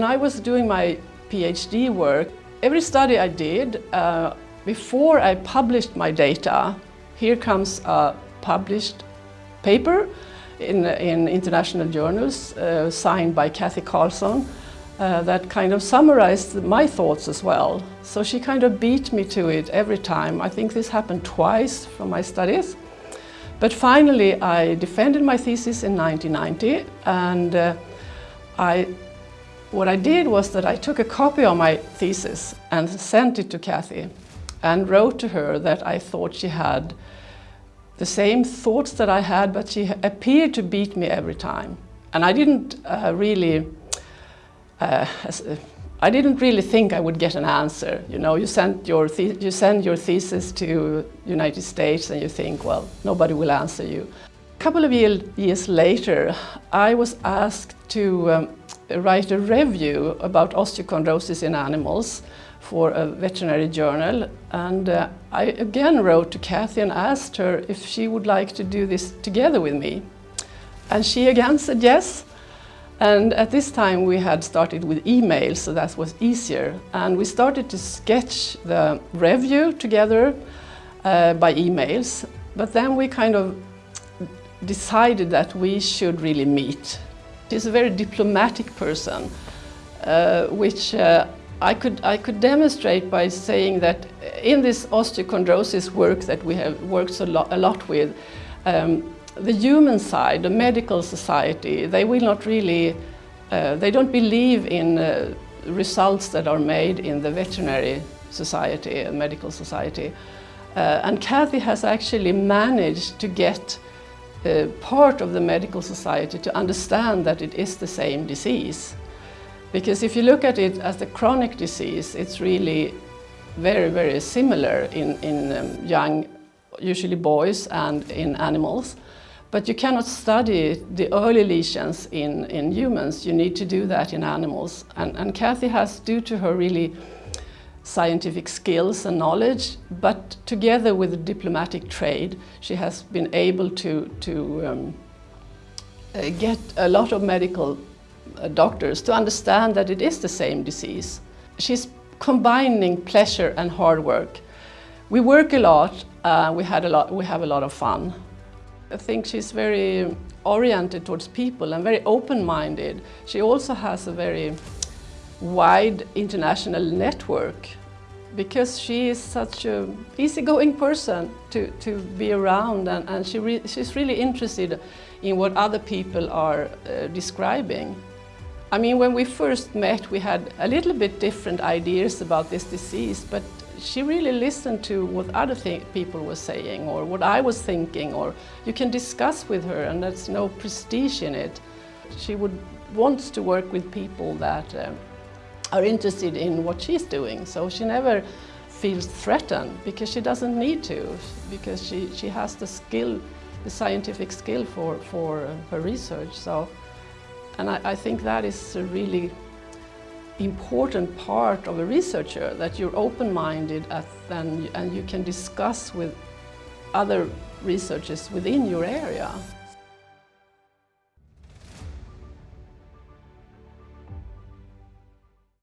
when I was doing my PhD work, every study I did, uh, before I published my data, here comes a published paper in, in international journals uh, signed by Cathy Carlson uh, that kind of summarized my thoughts as well. So she kind of beat me to it every time. I think this happened twice from my studies. But finally I defended my thesis in 1990 and uh, I, what I did was that I took a copy of my thesis and sent it to Cathy and wrote to her that I thought she had the same thoughts that I had, but she appeared to beat me every time. And I didn't uh, really, uh, I didn't really think I would get an answer. You know, you send your you send your thesis to United States and you think, well, nobody will answer you. A couple of year, years later, I was asked to um, write a review about osteochondrosis in animals for a veterinary journal and uh, I again wrote to Cathy and asked her if she would like to do this together with me. And she again said yes. And at this time we had started with email, so that was easier. And we started to sketch the review together uh, by emails. But then we kind of decided that we should really meet. She's a very diplomatic person, uh, which uh, I could, I could demonstrate by saying that in this osteochondrosis work that we have worked a lot, a lot with, um, the human side, the medical society, they will not really, uh, they don't believe in uh, results that are made in the veterinary society, medical society. Uh, and Cathy has actually managed to get uh, part of the medical society to understand that it is the same disease. Because if you look at it as a chronic disease, it's really very, very similar in, in um, young, usually boys and in animals. But you cannot study the early lesions in, in humans. You need to do that in animals. And, and Cathy has, due to her really scientific skills and knowledge, but together with the diplomatic trade, she has been able to, to um, uh, get a lot of medical uh, doctors to understand that it is the same disease. She's combining pleasure and hard work. We work a lot, uh, we, had a lot, we have a lot of fun. I think she's very oriented towards people and very open-minded. She also has a very wide international network because she is such a easygoing person to, to be around and, and she re she's really interested in what other people are uh, describing. I mean, when we first met, we had a little bit different ideas about this disease, but she really listened to what other people were saying or what I was thinking, or you can discuss with her and there's no prestige in it. She would wants to work with people that uh, are interested in what she's doing, so she never feels threatened because she doesn't need to, because she, she has the skill, the scientific skill for, for uh, her research. So. And I, I think that is a really important part of a researcher, that you're open-minded uh, and, and you can discuss with other researchers within your area.